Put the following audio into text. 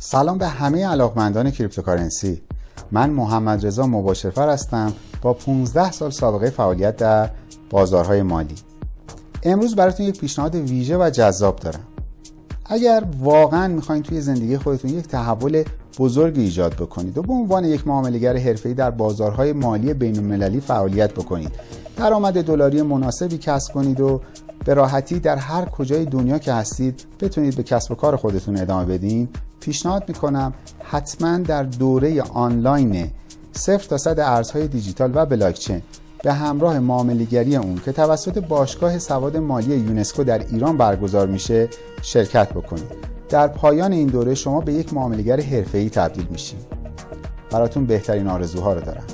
سلام به همه علاقمندان کریپتوکارنسی. من محمد رضا مباشرفر هستم با 15 سال سابقه فعالیت در بازارهای مالی. امروز براتون یک پیشنهاد ویژه و جذاب دارم. اگر واقعا می‌خواین توی زندگی خودتون یک تحول بزرگ ایجاد بکنید و به عنوان یک معاملهگر حرفه‌ای در بازارهای مالی بین‌المللی فعالیت بکنید درآمد دلاری مناسبی کسب کنید و به راحتی در هر کجای دنیا که هستید بتونید به کسب و کار خودتون ادامه بدین پیشنهاد می‌کنم حتما در دوره آنلاین صفر تا صد ارزهای دیجیتال و بلاکچین به همراه معاملهگری اون که توسط باشگاه سواد مالی یونسکو در ایران برگزار میشه شرکت بکنید. در پایان این دوره شما به یک معاملهگر حرفه‌ای تبدیل میشید. براتون بهترین آرزوها رو دارم.